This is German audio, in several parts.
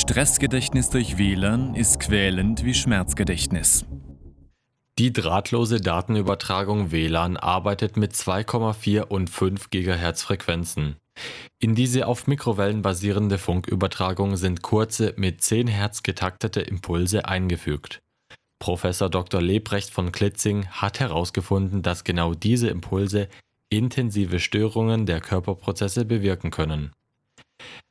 Stressgedächtnis durch WLAN ist quälend wie Schmerzgedächtnis. Die drahtlose Datenübertragung WLAN arbeitet mit 2,4 und 5 GHz Frequenzen. In diese auf Mikrowellen basierende Funkübertragung sind kurze, mit 10 Hertz getaktete Impulse eingefügt. Professor Dr. Lebrecht von Klitzing hat herausgefunden, dass genau diese Impulse intensive Störungen der Körperprozesse bewirken können.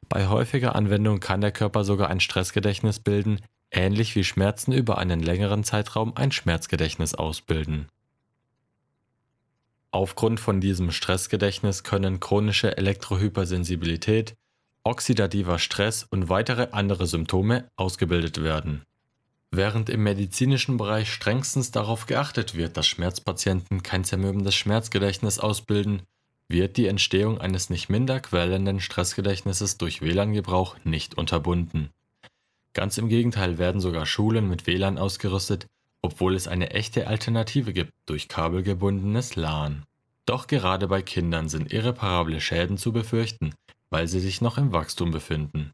Bei häufiger Anwendung kann der Körper sogar ein Stressgedächtnis bilden, ähnlich wie Schmerzen über einen längeren Zeitraum ein Schmerzgedächtnis ausbilden. Aufgrund von diesem Stressgedächtnis können chronische Elektrohypersensibilität, oxidativer Stress und weitere andere Symptome ausgebildet werden. Während im medizinischen Bereich strengstens darauf geachtet wird, dass Schmerzpatienten kein zermürbendes Schmerzgedächtnis ausbilden, wird die Entstehung eines nicht minder quälenden Stressgedächtnisses durch WLAN-Gebrauch nicht unterbunden. Ganz im Gegenteil werden sogar Schulen mit WLAN ausgerüstet, obwohl es eine echte Alternative gibt durch kabelgebundenes LAN. Doch gerade bei Kindern sind irreparable Schäden zu befürchten, weil sie sich noch im Wachstum befinden.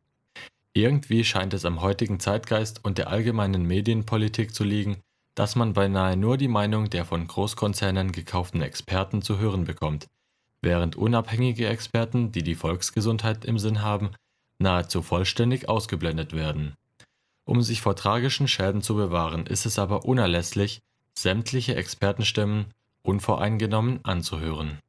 Irgendwie scheint es am heutigen Zeitgeist und der allgemeinen Medienpolitik zu liegen, dass man beinahe nur die Meinung der von Großkonzernen gekauften Experten zu hören bekommt, während unabhängige Experten, die die Volksgesundheit im Sinn haben, nahezu vollständig ausgeblendet werden. Um sich vor tragischen Schäden zu bewahren, ist es aber unerlässlich, sämtliche Expertenstimmen unvoreingenommen anzuhören